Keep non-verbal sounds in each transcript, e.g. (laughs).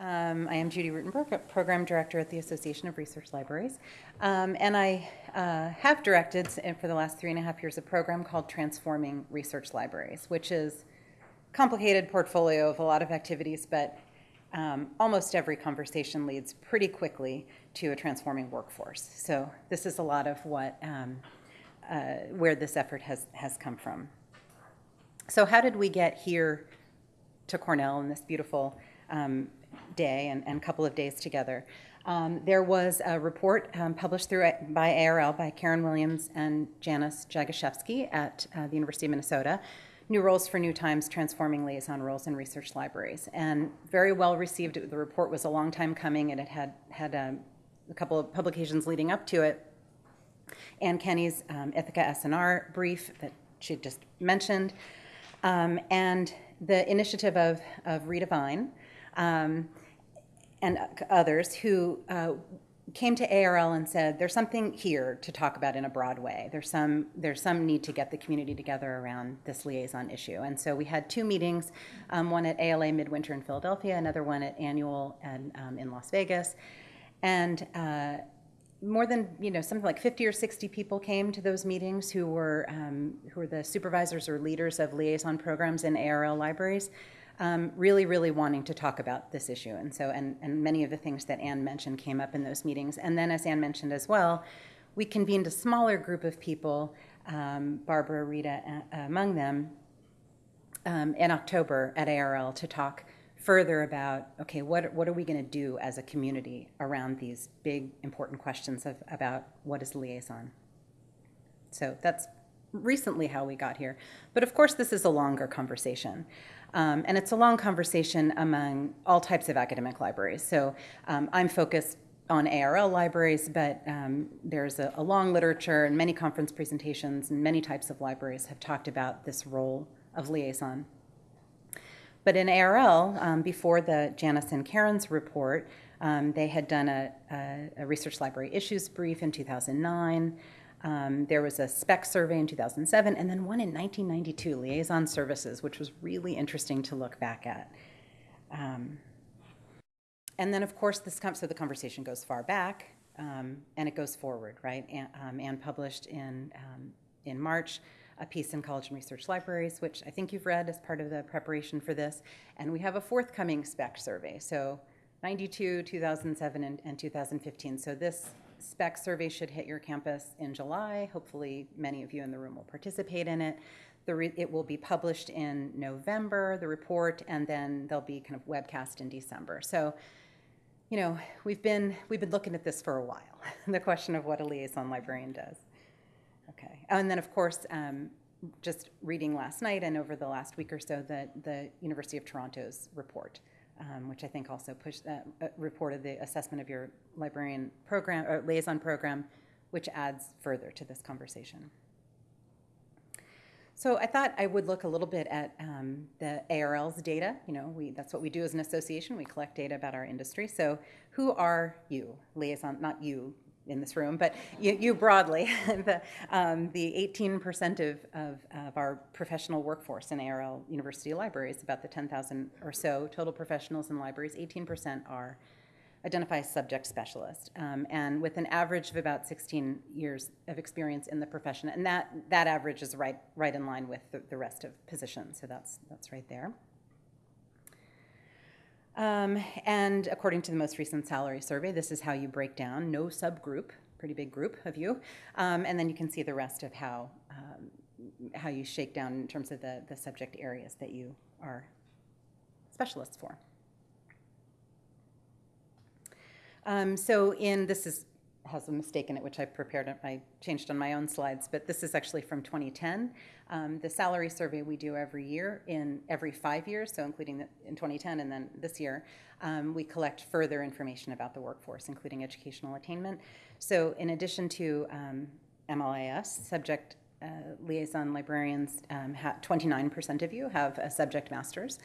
Um, I am Judy Ruttenberg, Program Director at the Association of Research Libraries. Um, and I uh, have directed for the last three and a half years a program called Transforming Research Libraries, which is a complicated portfolio of a lot of activities, but um, almost every conversation leads pretty quickly to a transforming workforce. So this is a lot of what, um, uh, where this effort has, has come from. So how did we get here to Cornell in this beautiful um, day and, and couple of days together. Um, there was a report um, published through by ARL by Karen Williams and Janice Jaguszewski at uh, the University of Minnesota. New Roles for New Times, Transforming Liaison Roles in Research Libraries. And very well received. The report was a long time coming and it had had um, a couple of publications leading up to it. Anne Kenney's um, Ithaka S&R brief that she just mentioned. Um, and the initiative of, of um, and others who uh, came to ARL and said, there's something here to talk about in a broad way. There's some, there's some need to get the community together around this liaison issue. And so we had two meetings, um, one at ALA Midwinter in Philadelphia, another one at Annual and, um, in Las Vegas. And uh, more than, you know, something like 50 or 60 people came to those meetings who were, um, who were the supervisors or leaders of liaison programs in ARL libraries um, really, really wanting to talk about this issue. And so, and, and many of the things that Anne mentioned came up in those meetings. And then, as Anne mentioned as well, we convened a smaller group of people, um, Barbara, Rita uh, among them, um, in October at ARL to talk further about okay, what, what are we going to do as a community around these big, important questions of, about what is liaison? So that's recently how we got here. But of course, this is a longer conversation. Um, and it's a long conversation among all types of academic libraries. So um, I'm focused on ARL libraries, but um, there's a, a, long literature and many conference presentations and many types of libraries have talked about this role of liaison. But in ARL, um, before the Janice and Karen's report, um, they had done a, a, a research library issues brief in 2009. Um, there was a spec survey in 2007, and then one in 1992, Liaison Services, which was really interesting to look back at. Um, and then, of course, this so the conversation goes far back, um, and it goes forward, right? And, um, Anne published in, in March a piece in College and Research Libraries, which I think you've read as part of the preparation for this. And we have a forthcoming spec survey, so 92, 2007, and, and 2015. So this spec survey should hit your campus in July. Hopefully, many of you in the room will participate in it. it will be published in November, the report, and then there'll be kind of webcast in December. So, you know, we've been we've been looking at this for a while. (laughs) the question of what a liaison librarian does. Okay, and then of course, um, just reading last night and over the last week or so, the the University of Toronto's report um, which I think also pushed that, uh, reported the assessment of your librarian program or liaison program, which adds further to this conversation. So I thought I would look a little bit at um, the ARL's data. You know, we, that's what we do as an association. We collect data about our industry. So who are you, liaison, not you, in this room, but you, you broadly, (laughs) the, um, the 18% of, of, of, our professional workforce in ARL University Libraries, about the 10,000 or so total professionals in libraries, 18% are identify as subject specialist, um, and with an average of about 16 years of experience in the profession, and that, that average is right, right in line with the, the rest of positions, so that's, that's right there. Um, and according to the most recent salary survey, this is how you break down, no subgroup, pretty big group of you. Um, and then you can see the rest of how, um, how you shake down in terms of the, the subject areas that you are specialists for. Um, so in, this is has a mistake in it, which I prepared, I changed on my own slides, but this is actually from 2010. Um, the salary survey we do every year in every five years, so including the, in 2010 and then this year, um, we collect further information about the workforce, including educational attainment. So in addition to um, MLIS, subject uh, liaison librarians, 29% um, of you have a subject master's.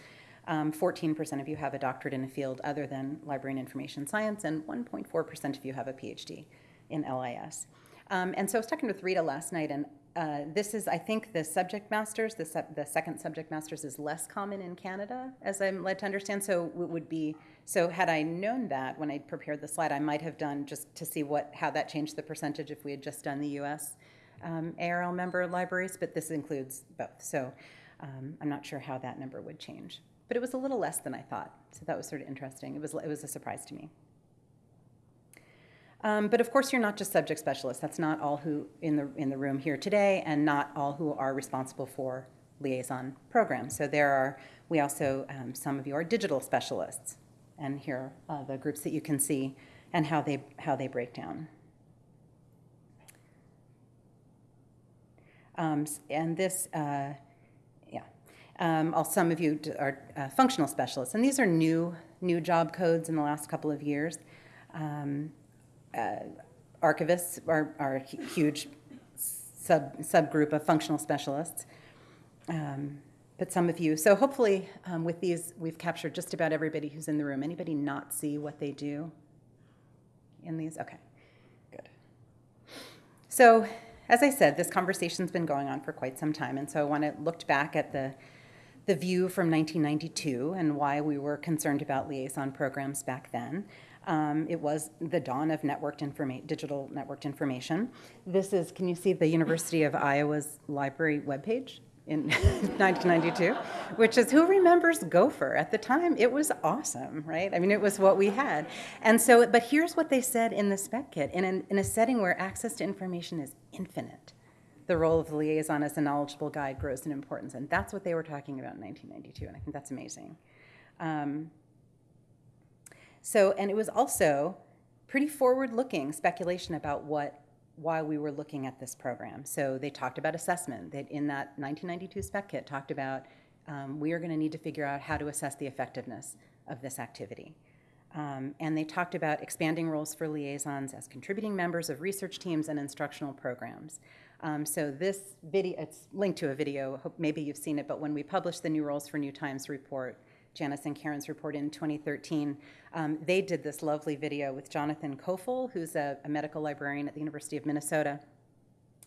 14% um, of you have a doctorate in a field other than library and information science, and 1.4% of you have a PhD in LIS. Um, and so I was talking with Rita last night, and uh, this is, I think, the subject masters. The, sub, the second subject masters is less common in Canada, as I'm led to understand. So it would be so. Had I known that when I prepared the slide, I might have done just to see what how that changed the percentage if we had just done the U.S. Um, ARL member libraries. But this includes both. So um, I'm not sure how that number would change. But it was a little less than I thought. So that was sort of interesting. It was it was a surprise to me. Um, but of course, you're not just subject specialists. That's not all who in the in the room here today, and not all who are responsible for liaison programs. So there are we also um, some of you are digital specialists, and here are the groups that you can see and how they how they break down. Um, and this, uh, um, all, some of you are uh, functional specialists, and these are new new job codes in the last couple of years. Um, uh, archivists are, are a huge sub, subgroup of functional specialists. Um, but some of you, so hopefully um, with these, we've captured just about everybody who's in the room. Anybody not see what they do in these? Okay, good. So as I said, this conversation's been going on for quite some time, and so I want to look back at the the view from 1992 and why we were concerned about liaison programs back then. Um, it was the dawn of networked digital networked information. This is, can you see the University of Iowa's library webpage? in (laughs) 1992, which is who remembers Gopher? At the time, it was awesome, right? I mean, it was what we had. And so, but here's what they said in the spec kit in, an, in a setting where access to information is infinite, the role of the liaison as a knowledgeable guide grows in importance. And that's what they were talking about in 1992, and I think that's amazing. Um, so, and it was also pretty forward-looking speculation about what why we were looking at this program. So they talked about assessment. That in that 1992 spec kit talked about um, we are going to need to figure out how to assess the effectiveness of this activity. Um, and they talked about expanding roles for liaisons as contributing members of research teams and instructional programs. Um, so this video, it's linked to a video, hope maybe you've seen it, but when we published the New Roles for New Times report, Janice and Karen's report in 2013, um, they did this lovely video with Jonathan Koffel, who's a, a, medical librarian at the University of Minnesota.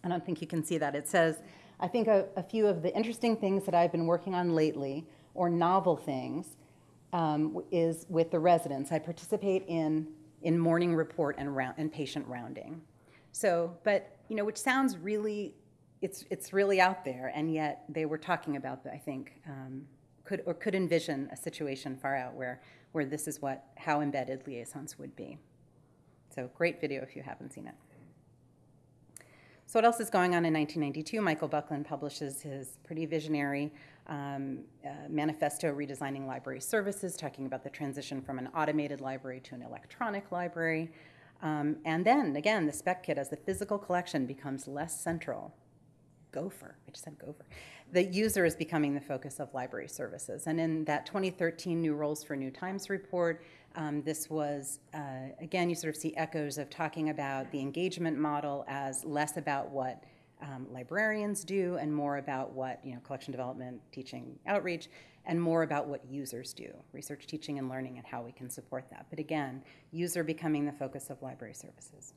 I don't think you can see that. It says, I think a, a few of the interesting things that I've been working on lately, or novel things, um, is with the residents. I participate in, in morning report and, round, and patient rounding. So, but, you know, which sounds really, it's, it's really out there, and yet they were talking about, I think, um, could or could envision a situation far out where where this is what how embedded liaisons would be. So great video if you haven't seen it. So what else is going on in 1992? Michael Buckland publishes his pretty visionary um, uh, manifesto redesigning library services, talking about the transition from an automated library to an electronic library. Um, and then again, the spec kit as the physical collection becomes less central. Gopher, I just said Gopher the user is becoming the focus of library services. And in that 2013 New Roles for New Times report, um, this was, uh, again, you sort of see echoes of talking about the engagement model as less about what um, librarians do and more about what, you know, collection development, teaching, outreach, and more about what users do, research, teaching, and learning, and how we can support that. But again, user becoming the focus of library services.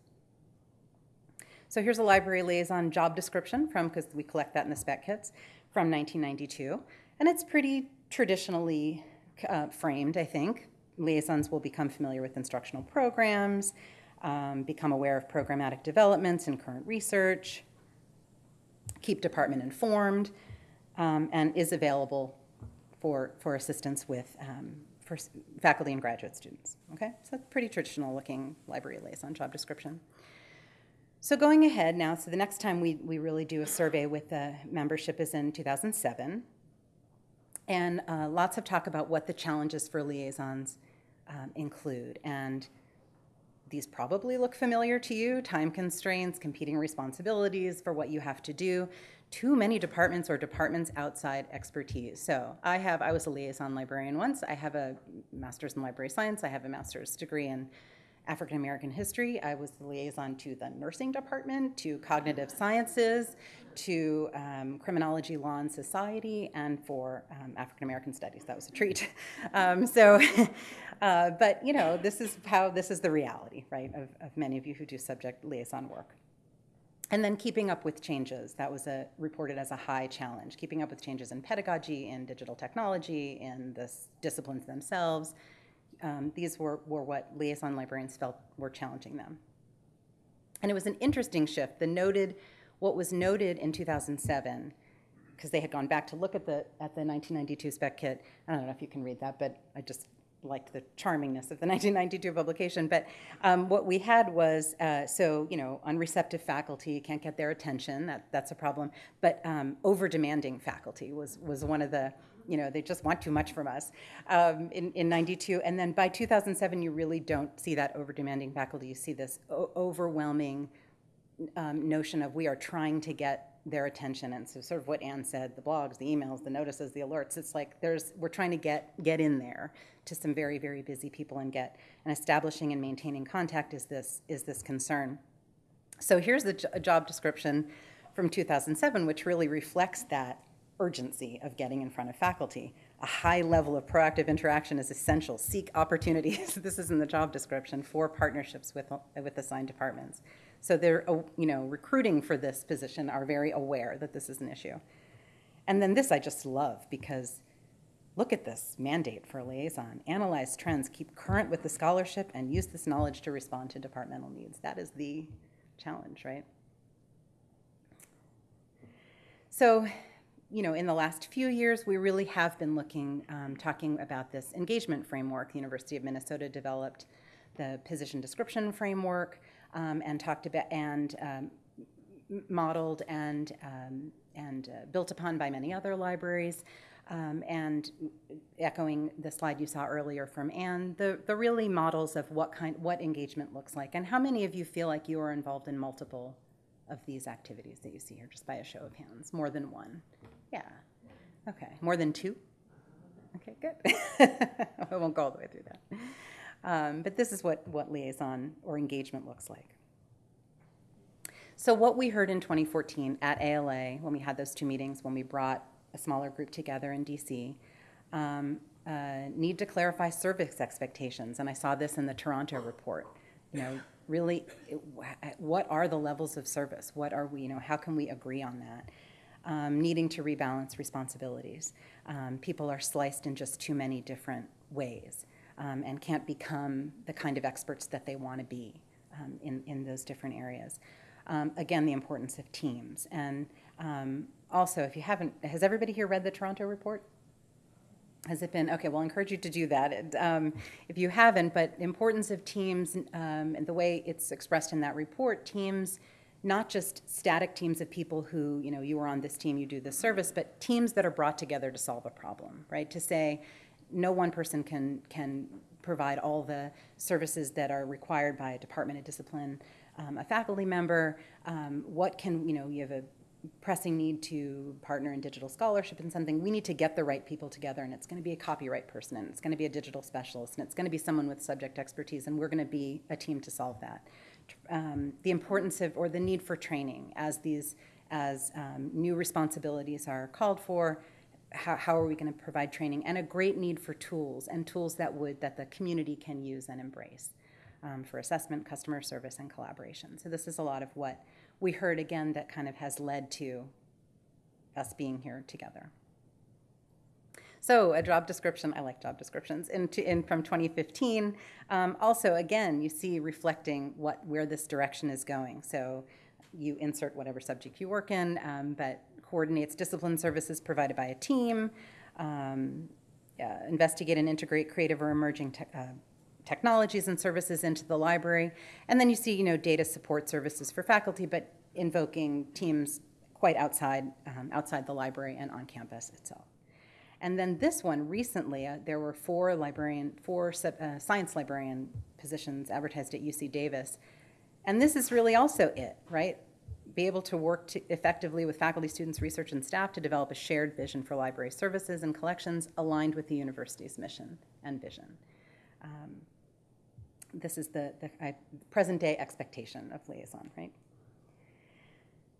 So here's a library liaison job description from, because we collect that in the spec kits from 1992, and it's pretty traditionally uh, framed, I think. Liaisons will become familiar with instructional programs, um, become aware of programmatic developments and current research, keep department informed, um, and is available for, for assistance with um, for faculty and graduate students. Okay, so that's pretty traditional looking library liaison job description. So going ahead now, so the next time we, we really do a survey with the membership is in 2007. And uh, lots of talk about what the challenges for liaisons um, include. And these probably look familiar to you, time constraints, competing responsibilities for what you have to do, too many departments or departments outside expertise. So I have, I was a liaison librarian once. I have a master's in library science. I have a master's degree in African American history. I was the liaison to the nursing department, to cognitive sciences, to um, criminology, law, and society, and for um, African American studies. That was a treat. (laughs) Um, so, (laughs) uh, but you know, this is how this is the reality, right, of, of many of you who do subject liaison work. And then keeping up with changes. That was a, reported as a high challenge. Keeping up with changes in pedagogy, in digital technology, in the disciplines themselves. Um, these were, were what liaison librarians felt were challenging them. And it was an interesting shift. The noted, what was noted in 2007, because they had gone back to look at the, at the 1992 spec kit. I don't know if you can read that, but I just liked the charmingness of the (laughs) 1992 publication. But um, what we had was, uh, so, you know, unreceptive faculty can't get their attention, that, that's a problem. But um, over-demanding faculty was, was one of the, you know, they just want too much from us um, in, in 92. And then by 2007, you really don't see that over-demanding faculty. You see this overwhelming um, notion of we are trying to get their attention. And so sort of what anne said the blogs the emails the notices the alerts it's like there's we're trying to get get in there to some very very busy people and get and establishing and maintaining contact is this is this concern. So here's the jo- job description from 2007 which really reflects that urgency of getting in front of faculty. A high level of proactive interaction is essential. Seek opportunities. (laughs) This is in the job description for partnerships with with assigned departments so they're, uh, you know, recruiting for this position are very aware that this is an issue. And then this I just love because look at this mandate for liaison. Analyze trends, keep current with the scholarship, and use this knowledge to respond to departmental needs. That is the challenge, right? So, you know, in the last few years, we really have been looking, um, talking about this engagement framework. The University of Minnesota developed the position description framework um, and talked about and um, modeled and um, and uh, built upon by many other libraries. Um, and echoing the slide you saw earlier from Anne, the, the really models of what kind what engagement looks like, and how many of you feel like you are involved in multiple of these activities that you see here, just by a show of hands, more than one. Yeah. Okay. More than two. Okay, good. (laughs) I won't go all the way through that. Um, but this is what, what liaison or engagement looks like. So, what we heard in 2014 at ALA, when we had those two meetings, when we brought a smaller group together in DC, um, uh, need to clarify service expectations. And I saw this in the Toronto report. You know, really, what are the levels of service? What are we, you know, how can we agree on that? Um, needing to rebalance responsibilities. Um, people are sliced in just too many different ways um, and can't become the kind of experts that they want to be um, in, in those different areas. Um, again, the importance of teams. And um, also, if you haven't, has everybody here read the Toronto report? Has it been? Okay, well, I encourage you to do that um, if you haven't. But importance of teams and the way it's expressed in that report, teams, not just static teams of people who, you know, you are on this team, you do this service, but teams that are brought together to solve a problem, right? To say, no one person can, can provide all the services that are required by a Department of Discipline, um, a faculty member. Um, what can, you know, you have a pressing need to partner in digital scholarship and something. We need to get the right people together, and it's going to be a copyright person, and it's going to be a digital specialist, and it's going to be someone with subject expertise, and we're going to be a team to solve that. Um, the importance of, or the need for training as these, as um, new responsibilities are called for, how, how are we going to provide training and a great need for tools and tools that would that the community can use and embrace um, for assessment customer service and collaboration. So this is a lot of what we heard again that kind of has led to us being here together. So a job description i like job descriptions in, in from 2015 um, also again you see reflecting what where this direction is going. So you insert whatever subject you work in um, but coordinates discipline services provided by a team, um, uh, investigate and integrate creative or emerging te- uh, technologies and services into the library. And then you see, you know, data support services for faculty, but invoking teams quite outside, um, outside the library and on campus itself. And then this one, recently, uh, there were four librarian, four uh, science librarian positions advertised at UC Davis. And this is really also it, right? Be able to work to effectively with faculty, students, research, and staff to develop a shared vision for library services and collections aligned with the university's mission and vision. Um, this is the, the uh, present day expectation of liaison, right?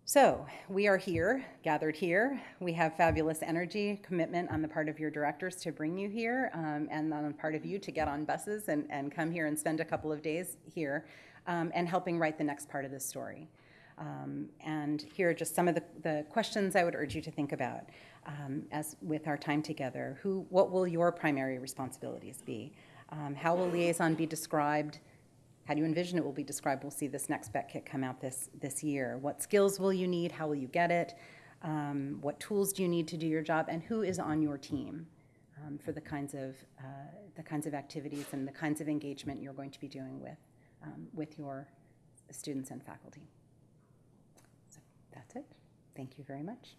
So, we are here, gathered here. We have fabulous energy, commitment on the part of your directors to bring you here, um, and on the part of you to get on buses and, and come here and spend a couple of days here, um, and helping write the next part of this story. Um, and here are just some of the, the questions I would urge you to think about um, as with our time together. Who, what will your primary responsibilities be? Um, how will liaison be described? How do you envision it will be described? We'll see this next spec kit come out this, this year. What skills will you need? How will you get it? Um, what tools do you need to do your job? And who is on your team um, for the kinds of uh, the kinds of activities and the kinds of engagement you're going to be doing with um, with your students and faculty. Thank you very much.